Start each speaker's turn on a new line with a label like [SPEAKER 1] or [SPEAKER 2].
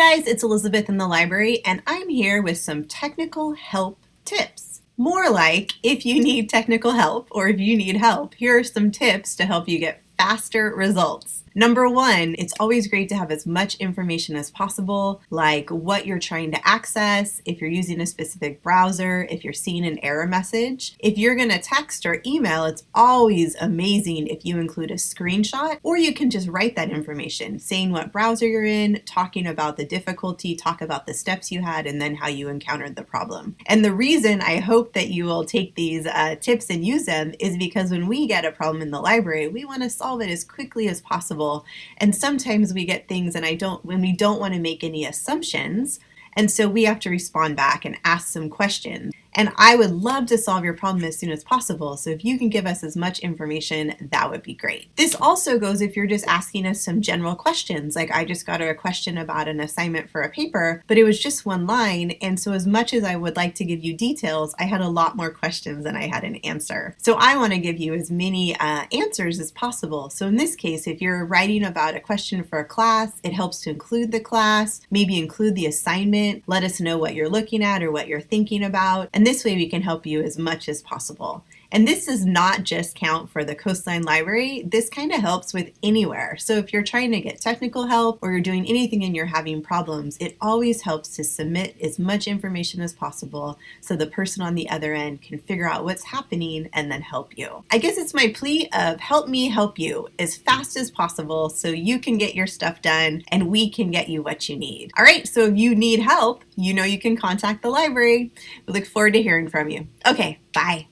[SPEAKER 1] guys, it's Elizabeth in the library and I'm here with some technical help tips. More like if you need technical help or if you need help, here are some tips to help you get faster results. Number one, it's always great to have as much information as possible, like what you're trying to access, if you're using a specific browser, if you're seeing an error message. If you're going to text or email, it's always amazing if you include a screenshot, or you can just write that information, saying what browser you're in, talking about the difficulty, talk about the steps you had, and then how you encountered the problem. And the reason I hope that you will take these uh, tips and use them is because when we get a problem in the library, we want to solve it as quickly as possible possible. And sometimes we get things and I don't, when we don't want to make any assumptions, and so we have to respond back and ask some questions. And I would love to solve your problem as soon as possible. So if you can give us as much information, that would be great. This also goes if you're just asking us some general questions. Like I just got a question about an assignment for a paper, but it was just one line. And so as much as I would like to give you details, I had a lot more questions than I had an answer. So I want to give you as many uh, answers as possible. So in this case, if you're writing about a question for a class, it helps to include the class, maybe include the assignment, let us know what you're looking at or what you're thinking about. And this way we can help you as much as possible. And this does not just count for the Coastline Library, this kind of helps with anywhere. So if you're trying to get technical help or you're doing anything and you're having problems, it always helps to submit as much information as possible so the person on the other end can figure out what's happening and then help you. I guess it's my plea of help me help you as fast as possible so you can get your stuff done and we can get you what you need. All right, so if you need help, you know you can contact the library. We look forward to hearing from you. Okay, bye.